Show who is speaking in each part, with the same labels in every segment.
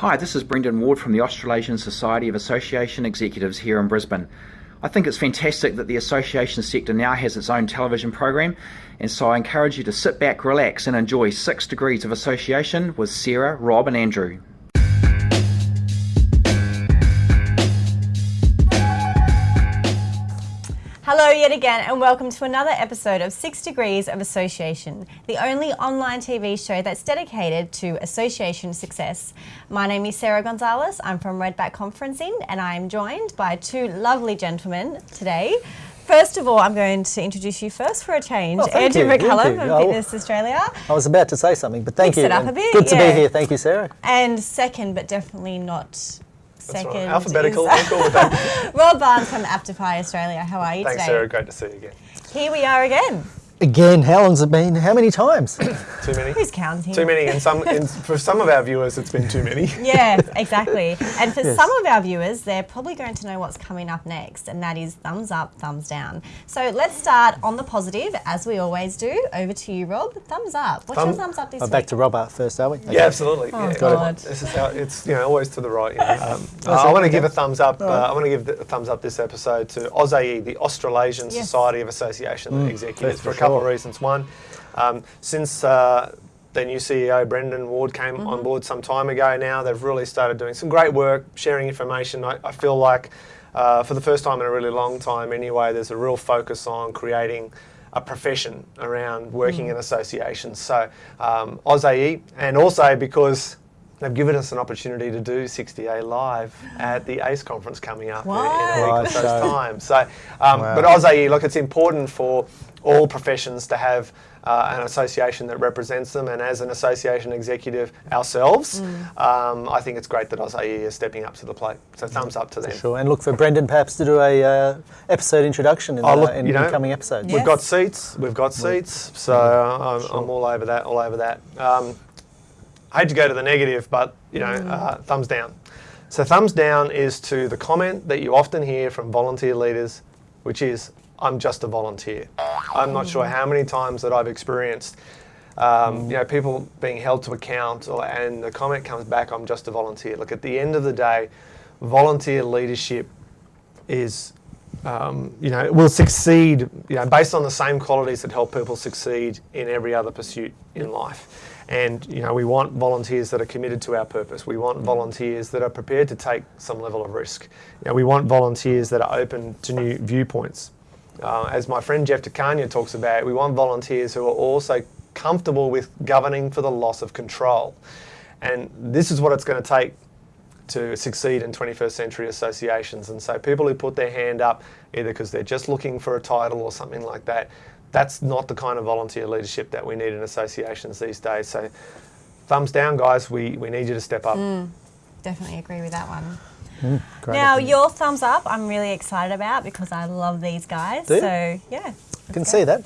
Speaker 1: Hi, this is Brendan Ward from the Australasian Society of Association Executives here in Brisbane. I think it's fantastic that the association sector now has its own television program, and so I encourage you to sit back, relax, and enjoy Six Degrees of Association with Sarah, Rob, and Andrew.
Speaker 2: Hello, yet again, and welcome to another episode of Six Degrees of Association, the only online TV show that's dedicated to association success. My name is Sarah Gonzalez. I'm from Redback Conferencing, and I'm joined by two lovely gentlemen today. First of all, I'm going to introduce you first for a change.
Speaker 3: Oh,
Speaker 2: Andrew
Speaker 3: you, thank
Speaker 2: McCullum
Speaker 3: you.
Speaker 2: from. Fitness Australia.
Speaker 3: I was about to say something, but thank
Speaker 2: Mix
Speaker 3: you.
Speaker 2: it up a bit,
Speaker 3: Good to
Speaker 2: yeah.
Speaker 3: be here. Thank you, Sarah.
Speaker 2: And second, but definitely not second,
Speaker 4: right. Alphabetical,
Speaker 2: is
Speaker 4: we're cool with that.
Speaker 2: Rob Barnes from Aptify Australia. How are you
Speaker 4: Thanks,
Speaker 2: today?
Speaker 4: Sarah. Great to see you again.
Speaker 2: Here we are again.
Speaker 3: Again, how long's it been? How many times?
Speaker 4: Too many?
Speaker 2: Who's counting?
Speaker 4: Too many. And some, and for some of our viewers, it's been too many.
Speaker 2: Yeah, exactly. And for
Speaker 3: Yes.
Speaker 2: some of our viewers, they're probably going to know what's coming up next, and that is thumbs up, thumbs down. So let's start on the positive, as we always do. Over to you, Rob. Thumbs up. What's your thumbs up this
Speaker 3: Oh,
Speaker 2: week?
Speaker 3: back to Robert first, are we? Okay.
Speaker 4: Yeah, absolutely.
Speaker 2: Oh,
Speaker 4: yeah.
Speaker 2: God.
Speaker 4: This is how it's you know always to the right. You know. um, uh, I want to give a thumbs up. Uh, I want to give a thumbs up this episode to AusAE, the Australasian
Speaker 2: Yes.
Speaker 4: Society of Association Executives, for a
Speaker 3: for
Speaker 4: couple of reasons. One, um, since uh, the new CEO Brendan Ward came
Speaker 2: Mm-hmm.
Speaker 4: on board some time ago now, they've really started doing some great work, sharing information. I, I feel like uh, for the first time in a really long time, anyway, there's a real focus on creating a profession around working
Speaker 2: Mm.
Speaker 4: in associations. So um, AusAE, and also because they've given us an opportunity to do 6DA live at the ACE conference coming up in- in a week or so's
Speaker 3: so-
Speaker 4: time. So, um,
Speaker 3: Wow.
Speaker 4: but AusAE, look, it's important for all professions to have uh, an association that represents them, and as an association executive ourselves,
Speaker 2: Mm.
Speaker 4: um, I think it's great that AusAE is stepping up to the plate. So thumbs up to them.
Speaker 3: Sure. And look for Brendan perhaps to do a uh, episode introduction in,
Speaker 4: Oh,
Speaker 3: the,
Speaker 4: look,
Speaker 3: in
Speaker 4: you know,
Speaker 3: coming episodes.
Speaker 2: Yeah.
Speaker 4: We've got seats. We've got seats. So I'm, I'm all over that. All over that. Um, I hate to go to the negative, but you know, uh, thumbs down. So thumbs down is to the comment that you often hear from volunteer leaders, which is, "I'm just a volunteer." I'm not sure how many times that I've experienced. Um, you know, people being held to account, or, and the comment comes back, "I'm just a volunteer." Look, at the end of the day, volunteer leadership is um, you know, will succeed, you know, based on the same qualities that help people succeed in every other pursuit in life. And, you know, we want volunteers that are committed to our purpose. We want volunteers that are prepared to take some level of risk. You know, we want volunteers that are open to new viewpoints. Uh, as my friend Jeff De Cagna talks about, we want volunteers who are also comfortable with governing for the loss of control. And this is what it's going to take to succeed in 21st century associations. And so people who put their hand up either because they're just looking for a title or something like that, that's not the kind of volunteer leadership that we need in associations these days. So thumbs down, guys. We, we need you to step up.
Speaker 2: Definitely agree with that one.
Speaker 3: Great.
Speaker 2: Now, your thumbs up, I'm really excited about because I love these guys.
Speaker 3: Do you?
Speaker 2: So, yeah.
Speaker 3: I can see that.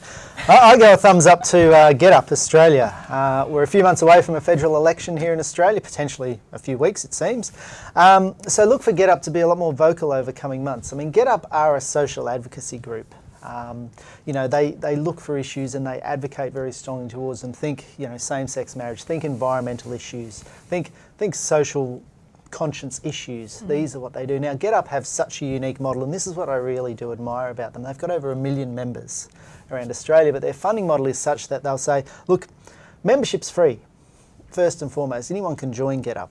Speaker 3: I, I go a thumbs up to uh, GetUp Australia. Uh, we're a few months away from a federal election here in Australia, potentially a few weeks, it seems. Um, so look for GetUp to be a lot more vocal over coming months. I mean, GetUp are a social advocacy group. Um, you know, they, they look for issues and they advocate very strongly towards them. Think, you know, same-sex marriage. Think environmental issues. Think think social conscience issues. These are what they do. Now, GetUp have such a unique model, and this is what I really do admire about them. They've got over a million members around Australia, but their funding model is such that they'll say, look, membership's free, first and foremost. Anyone can join GetUp.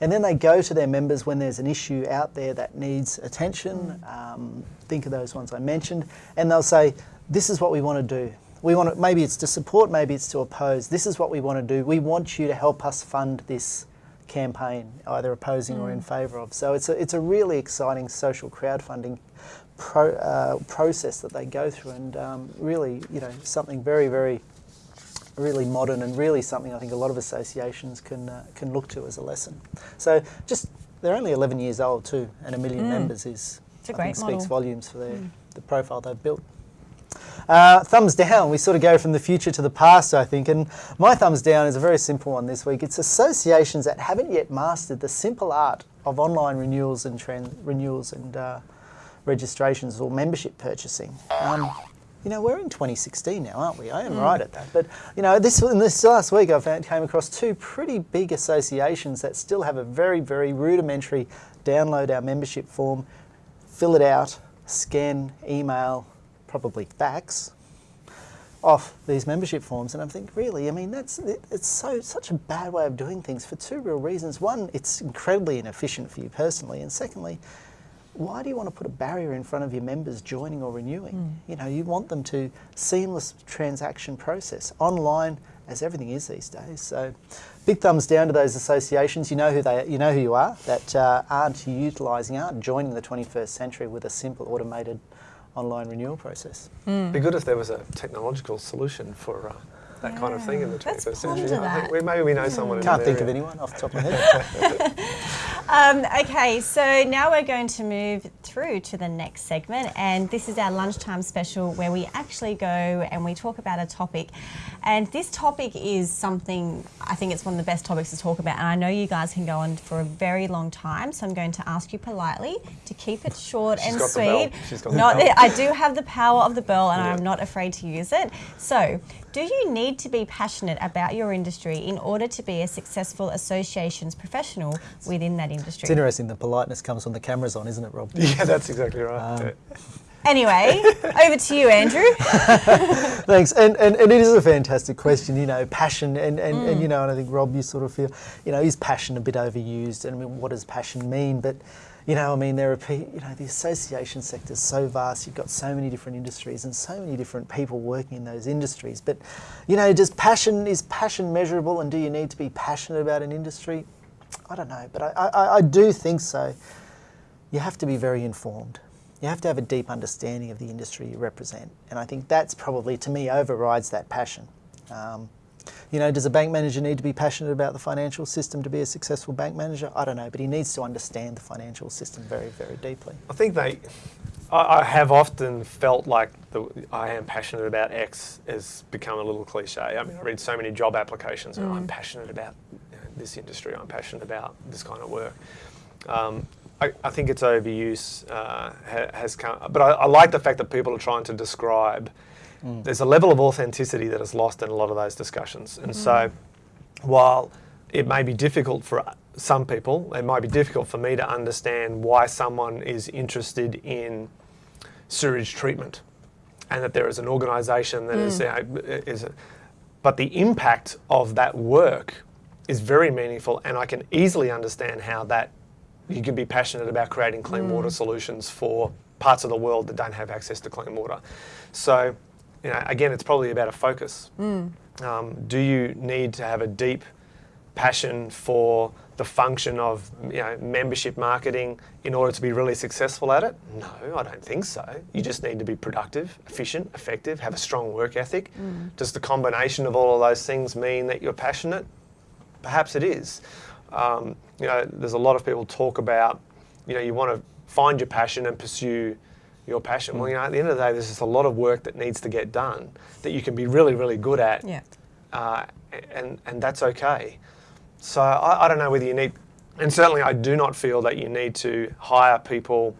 Speaker 3: And then they go to their members when there's an issue out there that needs attention. Um, think of those ones I mentioned, and they'll say, "This is what we want to do. We want to, maybe it's to support, maybe it's to oppose. This is what we want to do. We want you to help us fund this campaign, either opposing or in favour of." So it's a it's a really exciting social crowdfunding pro, uh, process that they go through, and um, really, you know, something very very really modern and really something I think a lot of associations can uh, can look to as a lesson. So just they're only 11 years old too, and a million members is
Speaker 2: It's a
Speaker 3: I
Speaker 2: great
Speaker 3: think speaks
Speaker 2: model.
Speaker 3: volumes for their the profile they've built. Uh, thumbs down. We sort of go from the future to the past, I think. And my thumbs down is a very simple one this week. It's associations that haven't yet mastered the simple art of online renewals and tran- renewals and uh, registrations or membership purchasing. Um, you know, we're in 2016 now, aren't we? I am hmm. right at that. But, you know, this, in this last week I found, came across two pretty big associations that still have a very, very rudimentary download our membership form, fill it out, scan, email, probably fax, off these membership forms, and I'm thinking, really, I mean, that's it, it's so such a bad way of doing things for two real reasons. One, it's incredibly inefficient for you personally, and secondly, why do you want to put a barrier in front of your members joining or renewing? Mm. You know, you want them to seamless transaction process online, as everything is these days. So, big thumbs down to those associations. You know who they, you know who you are that uh, aren't utilising, aren't joining the 21st century with a simple automated online renewal process.
Speaker 4: Mm. Be good if there was a technological solution for. Uh, that yeah. kind of thing in the 21st century. I think we, maybe we know someone.
Speaker 3: Can't think of anyone off the top of my head.
Speaker 2: um, okay, so now we're going to move through to the next segment, and this is our lunchtime special where we actually go and we talk about a topic. And this topic is something I think it's one of the best topics to talk about, and I know you guys can go on for a very long time, so I'm going to ask you politely to keep it short
Speaker 4: She's
Speaker 2: and
Speaker 4: got
Speaker 2: sweet.
Speaker 4: The She's got not, the bell.
Speaker 2: I do have the power of the bell, and yeah. I'm not afraid to use it. So, do you need to be passionate about your industry in order to be a successful associations professional within that industry?
Speaker 3: It's interesting, the politeness comes when the camera's on, isn't it, Rob?
Speaker 4: Yeah, that's exactly right. Um,
Speaker 2: Anyway, over to you, Andrew.
Speaker 3: Thanks. And, and, and it is a fantastic question, you know, passion. And, and, mm. and, you know, and I think, Rob, you sort of feel, you know, is passion a bit overused? And I mean, what does passion mean? But, you know, I mean, there are, you know, the association sector is so vast. You've got so many different industries and so many different people working in those industries. But, you know, does passion, is passion measurable and do you need to be passionate about an industry? I don't know, but I, I, I do think so. You have to be very informed. You have to have a deep understanding of the industry you represent. And I think that's probably, to me, overrides that passion. Um, you know, does a bank manager need to be passionate about the financial system to be a successful bank manager? I don't know, but he needs to understand the financial system very, very deeply.
Speaker 4: I think they, I, I have often felt like the I am passionate about X has become a little cliche. I mean, I read so many job applications and mm. I'm passionate about this industry, I'm passionate about this kind of work. Um, I, I, think its overuse uh, ha, has come, but I, I like the fact that people are trying to describe Mm. There's a level of authenticity that is lost in a lot of those discussions. And mm. so while it may be difficult for some people, it might be difficult for me to understand why someone is interested in sewage treatment and that there is an organisation that mm. is, uh, is a, but the impact of that work is very meaningful and I can easily understand how that you can be passionate about creating clean mm. water solutions for parts of the world that don't have access to clean water. So you know, again, it's probably about a focus. Mm. Um, do you need to have a deep passion for the function of you know, membership marketing in order to be really successful at it? No, I don't think so. You just need to be productive, efficient, effective, have a strong work ethic. Mm. Does the combination of all of those things mean that you're passionate? Perhaps it is. Um, you know, there's a lot of people talk about, you know, you want to find your passion and pursue your passion. Well, you know, at the end of the day, there's just a lot of work that needs to get done that you can be really, really good at.
Speaker 2: Yeah.
Speaker 4: Uh, and, and that's okay. So I, I don't know whether you need, and certainly I do not feel that you need to hire people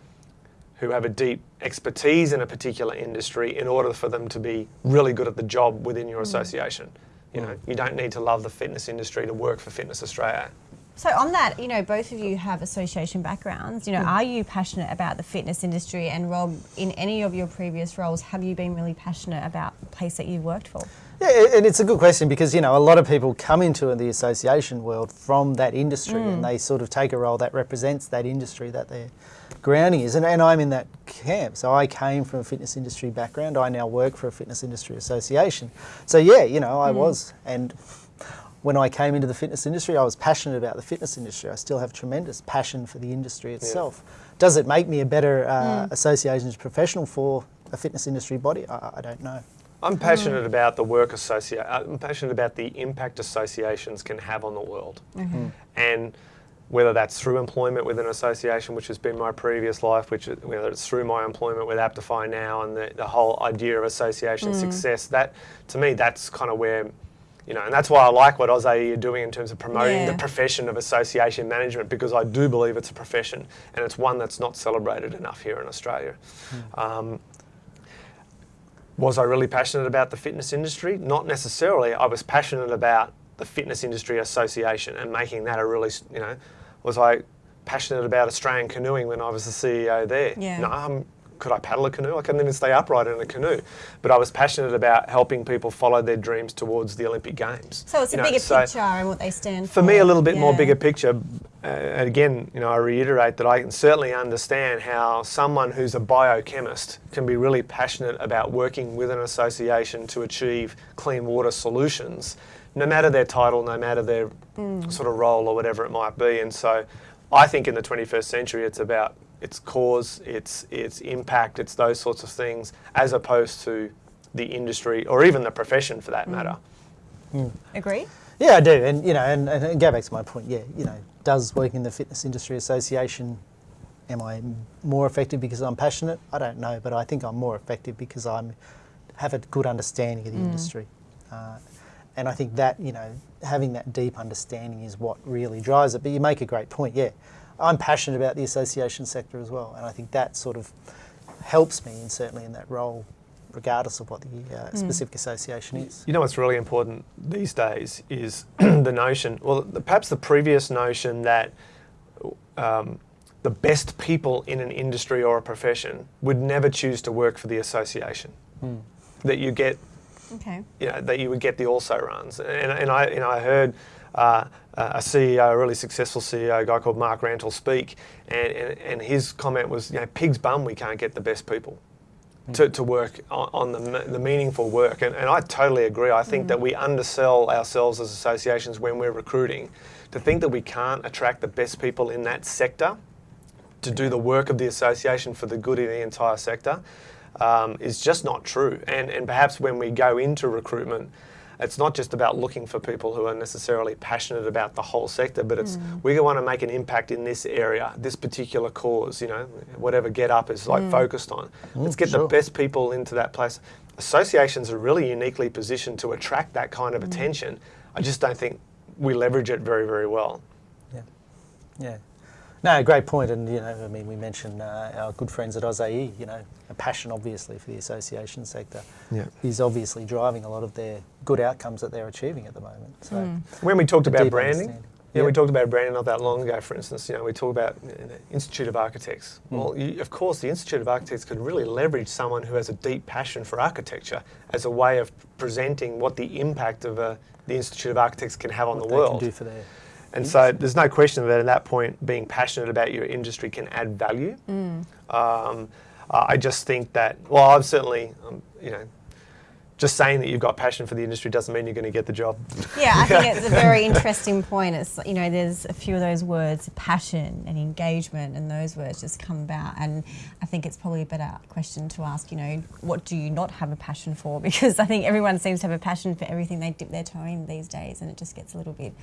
Speaker 4: who have a deep expertise in a particular industry in order for them to be really good at the job within your mm. association. You know, you don't need to love the fitness industry to work for Fitness Australia.
Speaker 2: So on that, you know, both of you have association backgrounds. You know, mm. are you passionate about the fitness industry? And Rob, in any of your previous roles, have you been really passionate about the place that you've worked for?
Speaker 3: Yeah, and it's a good question because you know a lot of people come into the association world from that industry, mm. and they sort of take a role that represents that industry that their grounding is. And, and I'm in that camp. So I came from a fitness industry background. I now work for a fitness industry association. So yeah, you know, I mm. was and when I came into the fitness industry, I was passionate about the fitness industry. I still have tremendous passion for the industry itself. Yeah. Does it make me a better uh, mm. associations professional for a fitness industry body? I, I don't know.
Speaker 4: I'm passionate mm. about the work associate. Uh, I'm passionate about the impact associations can have on the world, mm-hmm. and whether that's through employment with an association, which has been my previous life, which whether it's through my employment with Aptify now, and the, the whole idea of association mm. success. That to me, that's kind of where you know, and that's why I like what AusAE are doing in terms of promoting yeah. the profession of association management because I do believe it's a profession and it's one that's not celebrated enough here in Australia. Mm. Um, Was I really passionate about the fitness industry? Not necessarily. I was passionate about the Fitness Industry Association and making that a really, you know, was I passionate about Australian canoeing when I was the CEO there?
Speaker 2: Yeah.
Speaker 4: No, I'm, could I paddle a canoe? I couldn't even stay upright in a canoe. But I was passionate about helping people follow their dreams towards the Olympic Games.
Speaker 2: So it's
Speaker 4: You
Speaker 2: a
Speaker 4: know,
Speaker 2: bigger
Speaker 4: so
Speaker 2: picture and what they stand for.
Speaker 4: For me, a little bit more bigger picture. Uh, and again, you know, I reiterate that I can certainly understand how someone who's a biochemist can be really passionate about working with an association to achieve clean water solutions, no matter their title, no matter their
Speaker 2: Mm.
Speaker 4: sort of role or whatever it might be. And so, I think in the 21st century, it's about its cause, its its impact, it's those sorts of things, as opposed to the industry or even the profession for
Speaker 2: Mm.
Speaker 4: that matter.
Speaker 2: Agree?
Speaker 3: Yeah, I do, and you know, and, and go back to my point. Yeah, you know, does working in the Fitness Industry Association, am I m- more effective because I'm passionate? I don't know, but I think I'm more effective because I'm have a good understanding of the industry, uh, and I think that you know, having that deep understanding is what really drives it. But you make a great point. Yeah, I'm passionate about the association sector as well, and I think that sort of helps me, and certainly in that role, regardless of what the uh, specific association is.
Speaker 4: You know what's really important these days is the notion, well, the, perhaps the previous notion that um, the best people in an industry or a profession would never choose to work for the association. That you get,
Speaker 2: Okay.
Speaker 4: you know, that you would get the also runs. And, and I, you know, I heard uh, a CEO, a really successful CEO, a guy called Mark Rantle, speak, and, and, and his comment was, you know, pig's bum, we can't get the best people to, to work on, on the, the meaningful work. And, and I totally agree. I think that we undersell ourselves as associations when we're recruiting. To think that we can't attract the best people in that sector to do the work of the association for the good of the entire sector um, is just not true. And, and perhaps when we go into recruitment, it's not just about looking for people who are necessarily passionate about the whole sector, but it's mm. we want to make an impact in this area, this particular cause, you know, whatever GetUp is like mm. focused on. Oh, Let's get the best people into that place. Associations are really uniquely positioned to attract that kind of mm. attention. I just don't think we leverage it very, very well.
Speaker 3: Yeah, yeah. No, great point. And you know, I mean, we mentioned uh, our good friends at AusAE. You know, a passion obviously for the association sector
Speaker 4: Yeah.
Speaker 3: is obviously driving a lot of their good outcomes that they're achieving at the moment. So,
Speaker 4: When we talked about branding,
Speaker 3: understanding.
Speaker 4: yeah, we talked about branding not that long ago. For instance, you know, we talked about you know, Institute of Architects.
Speaker 3: Mm.
Speaker 4: Well, you, of course, the Institute of Architects could really leverage someone who has a deep passion for architecture as a way of presenting what the impact of a, the Institute of Architects can have on
Speaker 3: what
Speaker 4: the world.
Speaker 3: can do for their
Speaker 4: And so there's no question that at that point, being passionate about your industry can add value. Um, uh, I just think that, well, I've certainly, um, you know, just saying that you've got passion for the industry doesn't mean you're going to get the job.
Speaker 2: Yeah, I think it's a very interesting point. It's you know, there's a few of those words, passion and engagement, and those words just come about. And I think it's probably a better question to ask. You know, what do you not have a passion for? Because I think everyone seems to have a passion for everything they dip their toe in these days, and it just gets a little bit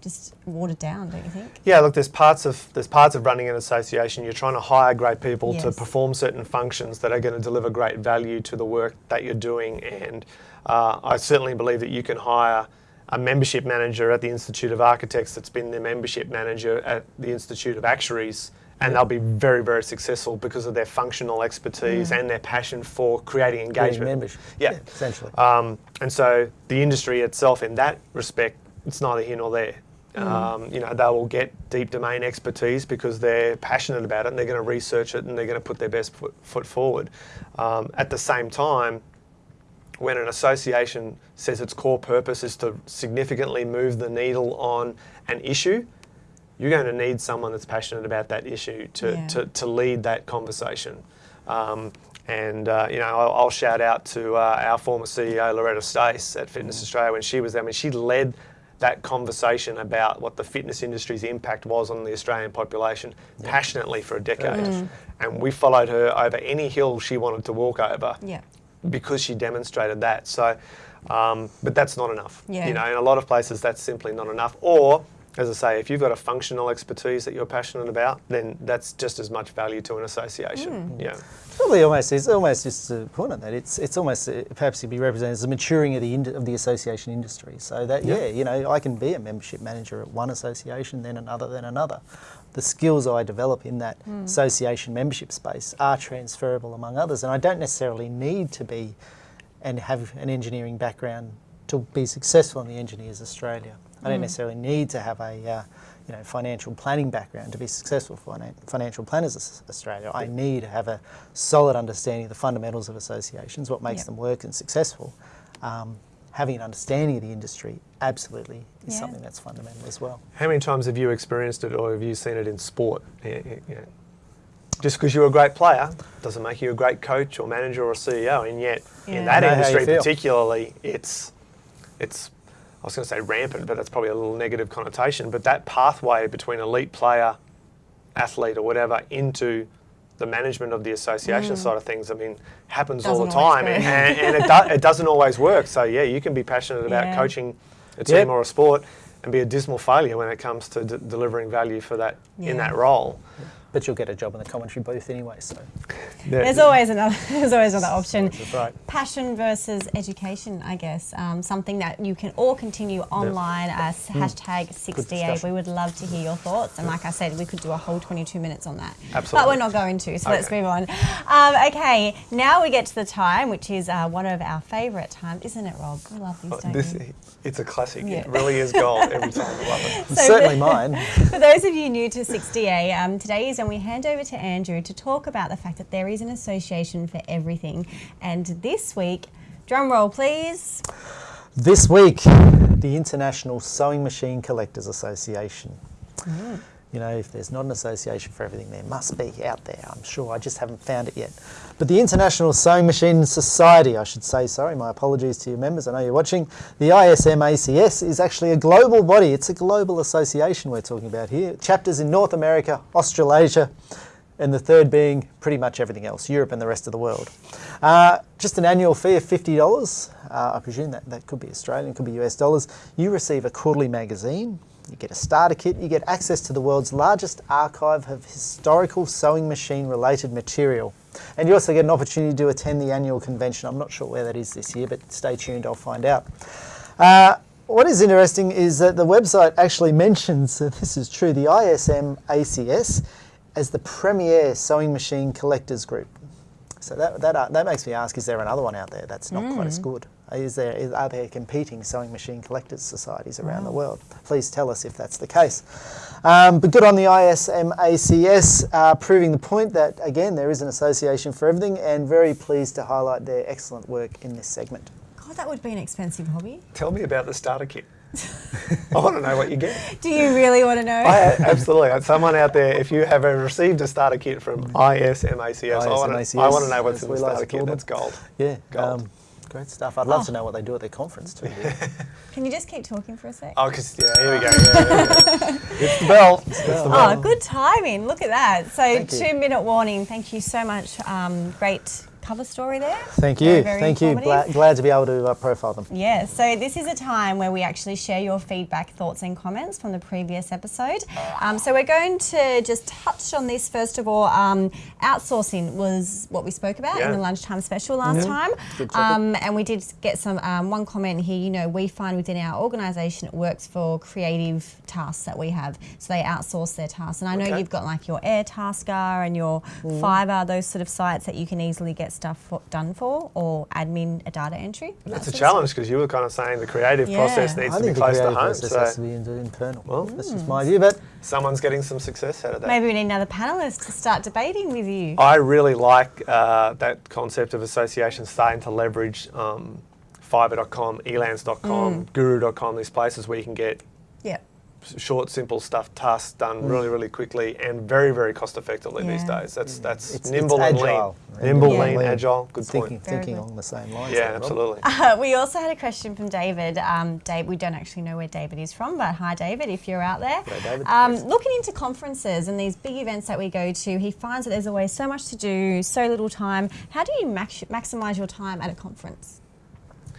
Speaker 2: just watered down, don't you think?
Speaker 4: Yeah, look, there's parts of there's parts of running an association. You're trying to hire great people to perform certain functions that are going to deliver great value to the work that you're doing. And uh, I certainly believe that you can hire a membership manager at the Institute of Architects that's been the membership manager at the Institute of Actuaries. And they'll be very, very successful because of their functional expertise and their passion for creating
Speaker 3: creating
Speaker 4: engagement.
Speaker 3: membership.
Speaker 4: Yeah.
Speaker 3: essentially.
Speaker 4: Um, and so the industry itself, in that respect, it's neither here nor there. Um, you know, they will get deep domain expertise because they're passionate about it and they're going to research it and they're going to put their best foot, foot forward. Um, at the same time, when an association says its core purpose is to significantly move the needle on an issue, you're going to need someone that's passionate about that issue to,
Speaker 2: Yeah.
Speaker 4: to, to lead that conversation. Um, and uh, you know, I'll, I'll shout out to uh, our former CEO Lauretta Stace at Fitness Australia when she was there. I mean, she led that conversation about what the fitness industry's impact was on the Australian population passionately for a decade. And we followed her over any hill she wanted to walk over
Speaker 2: Yeah.
Speaker 4: because she demonstrated that. So, um, but that's not enough.
Speaker 2: Yeah.
Speaker 4: You know, in a lot of places, that's simply not enough. Or, as I say, if you've got a functional expertise that you're passionate about, then that's just as much value to an association. Yeah.
Speaker 3: Probably almost it's almost just to point on that. It's it's almost uh, perhaps you'd be represented as the maturing of the of the association industry. So that yeah.
Speaker 4: Yeah.
Speaker 3: you know, I can be a membership manager at one association, then another, then another. The skills I develop in that association membership space are transferable among others, and I don't necessarily need to be and have an engineering background to be successful in the Engineers Australia. I don't necessarily need to have a uh, you know financial planning background to be successful for Finan- Financial Planners Aus- Australia. I need to have a solid understanding of the fundamentals of associations, what makes
Speaker 2: Yep.
Speaker 3: them work and successful. Um, having an understanding of the industry absolutely is
Speaker 2: Yeah.
Speaker 3: something that's fundamental as well.
Speaker 4: How many times have you experienced it or have you seen it in sport? Yeah, yeah, yeah. Just because you're a great player doesn't make you a great coach or manager or CEO, and yet
Speaker 2: Yeah.
Speaker 4: in that
Speaker 3: I know how you
Speaker 4: industry particularly, it's it's I was going to say rampant, but that's probably a little negative connotation. But that pathway between elite player, athlete, or whatever into the management of the association side of things, I mean, happens all the
Speaker 2: Mm. Doesn't always
Speaker 4: time,
Speaker 2: go.
Speaker 4: and, and, and it, do, it doesn't always work. So yeah, you can be passionate about
Speaker 2: Yeah.
Speaker 4: coaching a team
Speaker 3: Yep.
Speaker 4: or a sport and be a dismal failure when it comes to d- delivering value for that
Speaker 2: Yeah.
Speaker 4: in that role.
Speaker 3: But you'll get a job in the commentary booth anyway, so
Speaker 2: There's always another. There's always another option.
Speaker 3: right.
Speaker 2: Passion versus education, I guess. Um, something that you can all continue online as hashtag
Speaker 3: 6DA.
Speaker 2: We would love to hear your thoughts. And like I said, we could do a whole 22 minutes on that.
Speaker 4: Absolutely.
Speaker 2: But we're not going to, so let's move on. Um, okay, now we get to the time, which is uh, one of our favourite times, isn't it, Rob? We love these, don't
Speaker 4: This,
Speaker 2: we?
Speaker 4: it's a classic.
Speaker 2: Yeah.
Speaker 4: It really is gold every time. I love it.
Speaker 2: So
Speaker 3: Certainly
Speaker 2: the-
Speaker 3: mine.
Speaker 2: For those of you new to 6DA, um, today is when we hand over to Andrew to talk about the fact that there is an association for everything. And this week, drum roll please.
Speaker 3: This week, the International Sewing Machine Collectors Association. Mm. You know, if there's not an association for everything, there must be out there, I'm sure. I just haven't found it yet. But the International Sewing Machine Society, I should say, sorry, my apologies to your members, I know you're watching. The ISMACS is actually a global body, it's a global association we're talking about here. Chapters in North America, Australasia, and the third being pretty much everything else, Europe and the rest of the world. Uh, just an annual fee of $50. Uh, I presume that, that could be Australian, could be US dollars. You receive a quarterly magazine, you get a starter kit, you get access to the world's largest archive of historical sewing machine related material. And you also get an opportunity to attend the annual convention. I'm not sure where that is this year, but stay tuned, I'll find out. Uh, what is interesting is that the website actually mentions that this is true the ISM ACS as the premier sewing machine collectors group. So that, that, uh, that makes me ask is there another one out there that's not quite as good? Is there, is, are there competing sewing machine collectors societies around the world? Please tell us if that's the case. Um, but good on the ISMACS, uh, proving the point that, again, there is an association for everything and very pleased to highlight their excellent work in this segment.
Speaker 2: God, that would be an expensive hobby.
Speaker 4: Tell me about the starter kit. I want to know what you get.
Speaker 2: Do you really want to know?
Speaker 4: I, absolutely. Someone out there, if you have received a starter kit from ISMACS, I want to I want to know what's in the
Speaker 3: we like
Speaker 4: starter kit.
Speaker 3: them.
Speaker 4: That's gold.
Speaker 3: Yeah,
Speaker 4: Gold.
Speaker 3: um, great stuff. I'd love
Speaker 2: Oh.
Speaker 3: to know what they do at their conference too.
Speaker 2: Can you just keep talking for a sec?
Speaker 4: Oh, because, yeah, here we go. Yeah, yeah, yeah. it's the bell. It's the bell.
Speaker 2: Oh, good timing. Look at that. So, two minute warning. Thank you so much. Um, great cover story there.
Speaker 3: Thank you,
Speaker 2: Very, very
Speaker 3: thank you. Glad, glad to be able to uh, profile them.
Speaker 2: Yeah, so this is a time where we actually share your feedback, thoughts, and comments from the previous episode. Um, so we're going to just touch on this first of all. Um, outsourcing was what we spoke about in the lunchtime special last time,
Speaker 3: Good topic.
Speaker 2: um, and we did get some um, one comment here. You know, we find within our organisation it works for creative tasks that we have, so they outsource their tasks. And I know
Speaker 4: Okay.
Speaker 2: you've got like your Airtasker and your
Speaker 3: Mm.
Speaker 2: Fiverr, those sort of sites that you can easily get stuff for, done for, or admin a data entry.
Speaker 4: That's
Speaker 2: that
Speaker 4: a
Speaker 2: sort of stuff.
Speaker 4: challenge because you were kind of saying the creative process
Speaker 2: Yeah.
Speaker 4: needs
Speaker 3: I
Speaker 4: to be
Speaker 3: think the
Speaker 4: close to
Speaker 3: creative
Speaker 4: home.
Speaker 3: process has to be internal.
Speaker 4: Well,
Speaker 3: that's just my view, but
Speaker 4: someone's getting some success out of that.
Speaker 2: Maybe we need another panelist to start debating with you.
Speaker 4: I really like uh, that concept of associations starting to leverage um, Fiverr.com, Elance.com,
Speaker 2: Mm.
Speaker 4: Guru.com, these places where you can get
Speaker 2: Yeah.
Speaker 4: s- short, simple stuff, tasks done really, really quickly and very, very cost effectively these days. That's that's
Speaker 3: It's-
Speaker 4: nimble
Speaker 3: it's
Speaker 4: and lean.
Speaker 3: agile.
Speaker 4: Nimble,
Speaker 2: Yeah.
Speaker 4: lean,
Speaker 3: Lean.
Speaker 4: agile. Good
Speaker 3: thinking,
Speaker 4: point.
Speaker 2: Very
Speaker 3: thinking
Speaker 2: good.
Speaker 3: along the same lines.
Speaker 4: Yeah,
Speaker 3: there,
Speaker 4: absolutely.
Speaker 2: Uh, we also had a question from David. Um, Dave, we don't actually know where David is from, but hi, David, if you're out there.
Speaker 3: Hello, David.
Speaker 2: Um, looking into conferences and these big events that we go to, he finds that there's always so much to do, so little time. How do you max- maximise your time at a conference?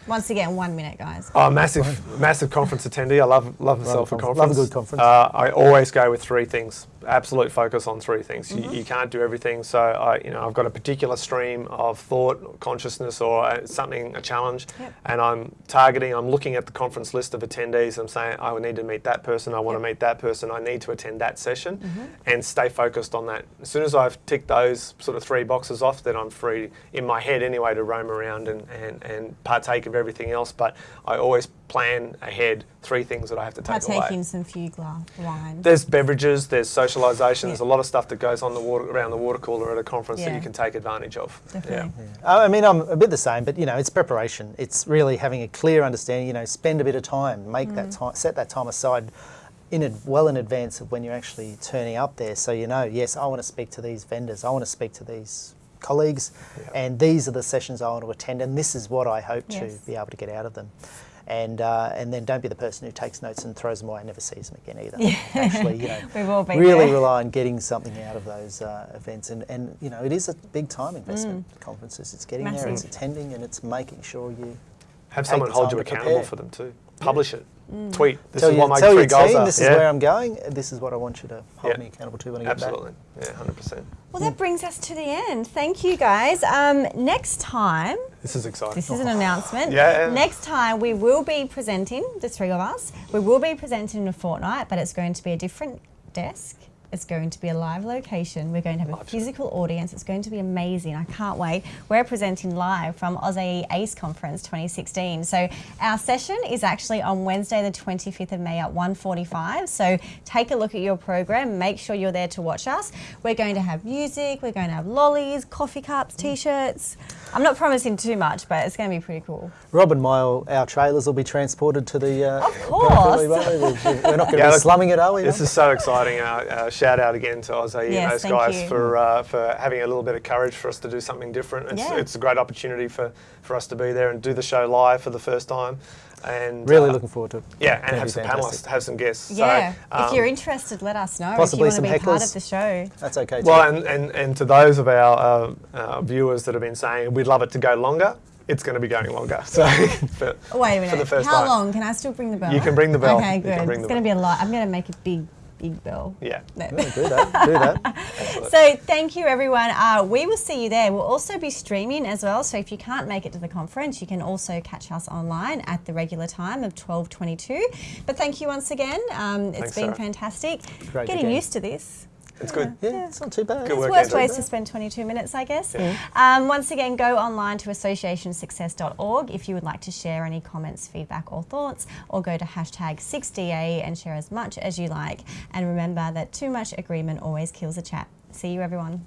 Speaker 2: Once again, one minute, guys.
Speaker 4: Oh, massive, massive conference attendee. I love love myself a
Speaker 3: conference.
Speaker 4: conference.
Speaker 3: Love a good conference.
Speaker 4: Uh, I always go with three things. Absolute focus on three things.
Speaker 2: Mm-hmm.
Speaker 4: You, you can't do everything. So I, you know, I've got a particular stream of thought, consciousness, or uh, something, a challenge,
Speaker 2: Yep.
Speaker 4: and I'm targeting. I'm looking at the conference list of attendees. I'm saying I need to meet that person. I want
Speaker 2: Yep.
Speaker 4: to meet that person. I need to attend that session,
Speaker 2: Mm-hmm.
Speaker 4: and stay focused on that. As soon as I've ticked those sort of three boxes off, then I'm free in my head anyway to roam around and, and, and partake of everything else. But I always plan ahead three things that I have to take
Speaker 2: Partake
Speaker 4: away.
Speaker 2: in some few glass wine.
Speaker 4: There's beverages, there's socialisation, there's a lot of stuff that goes on the water around the water cooler at a conference that you can take advantage of.
Speaker 2: Definitely.
Speaker 3: I mean, I'm a bit the same, but you know, it's preparation. It's really having a clear understanding. You know, spend a bit of time, make that mm. time, set that time aside, in ad, well in advance of when you're actually turning up there. So you know, yes, I want to speak to these vendors. I want to speak to these colleagues,
Speaker 4: Yeah.
Speaker 3: and these are the sessions I want to attend, and this is what I hope
Speaker 2: Yes.
Speaker 3: to be able to get out of them. And uh, and then don't be the person who takes notes and throws them away and never sees them again either. Actually, you know,
Speaker 2: We've all been
Speaker 3: really
Speaker 2: there.
Speaker 3: rely on getting something out of those uh, events. And, and, you know, it is a big time investment, conferences. It's getting there, it's
Speaker 2: Mm.
Speaker 3: Attending, and it's making sure you
Speaker 4: Have
Speaker 3: Take
Speaker 4: someone
Speaker 3: the
Speaker 4: hold you accountable
Speaker 3: prepare.
Speaker 4: for them too. Publish it.
Speaker 2: Mm.
Speaker 4: Tweet. This
Speaker 3: tell,
Speaker 4: is
Speaker 3: you,
Speaker 4: what my
Speaker 3: tell
Speaker 4: three
Speaker 3: your
Speaker 4: goals
Speaker 3: team
Speaker 4: are.
Speaker 3: this
Speaker 4: Yeah.
Speaker 3: is where I'm going, this is what I want you to hold
Speaker 4: Yeah.
Speaker 3: me accountable to when I get back.
Speaker 4: Absolutely. Yeah, 100%.
Speaker 2: Well, that brings us to the end. Thank you, guys. Um, next time,
Speaker 4: This is exciting.
Speaker 2: this is an announcement.
Speaker 4: Yeah.
Speaker 2: Next time, we will be presenting, the three of us, we will be presenting in a fortnight, but it's going to be a different desk. It's going to be a live location. We're going to have a physical audience. It's going to be amazing. I can't wait. We're presenting live from AusAE ACE Conference 2016. So our session is actually on Wednesday, the 25th of May at 1:45. So take a look at your program. Make sure you're there to watch us. We're going to have music. We're going to have lollies, coffee cups, t-shirts. I'm not promising too much, but it's going to be pretty cool.
Speaker 3: Rob and my, our trailers will be transported to the. Uh,
Speaker 2: Of course.
Speaker 3: We're not going to
Speaker 4: Yeah,
Speaker 3: be
Speaker 4: look,
Speaker 3: slumming it, are we?
Speaker 4: This is so exciting. Uh, uh, shout out again to AusAE and those guys
Speaker 2: you.
Speaker 4: for uh, for having a little bit of courage for us to do something different. It's,
Speaker 2: Yeah.
Speaker 4: it's a great opportunity for, for us to be there and do the show live for the first time. And
Speaker 3: really
Speaker 4: uh,
Speaker 3: looking forward to it.
Speaker 4: Yeah,
Speaker 3: Gonna
Speaker 4: and have some
Speaker 3: fantastic.
Speaker 4: panelists, have some guests.
Speaker 2: Yeah.
Speaker 4: So,
Speaker 2: if
Speaker 4: um,
Speaker 2: you're interested, let us know.
Speaker 3: possibly
Speaker 2: if you
Speaker 3: some
Speaker 2: want to be part
Speaker 3: hecklers.
Speaker 2: of the show.
Speaker 3: That's okay. Too.
Speaker 4: Well, and, and, and to those of our uh, uh, viewers that have been saying we'd love it to go longer, it's going to be going longer. So for,
Speaker 2: Oh, Wait a minute.
Speaker 4: for the first
Speaker 2: How
Speaker 4: time.
Speaker 2: long? Can I still bring the bell?
Speaker 4: You can bring the bell.
Speaker 2: Okay, good. It's going to be a lot. I'm going to make a big, big bell.
Speaker 4: Yeah.
Speaker 2: No.
Speaker 3: Yeah, do that. Do that.
Speaker 2: So thank you, everyone. Uh, we will see you there. We'll also be streaming as well. So if you can't make it to the conference, you can also catch us online at the regular time of 12:22. But thank you once again. Um, it's
Speaker 4: Thanks,
Speaker 2: been
Speaker 4: Sarah.
Speaker 2: fantastic.
Speaker 3: Great
Speaker 2: Getting
Speaker 3: again.
Speaker 2: used to this.
Speaker 4: It's good.
Speaker 3: Yeah, it's not too bad.
Speaker 4: Good
Speaker 2: There's
Speaker 4: work,
Speaker 2: worse
Speaker 4: Andrew.
Speaker 2: ways to spend 22 minutes, I guess.
Speaker 4: Yeah.
Speaker 2: Um, once again, go online to associationsuccess.org if you would like to share any comments, feedback, or thoughts, or go to hashtag 6DA and share as much as you like. And remember that too much agreement always kills a chat. See you, everyone.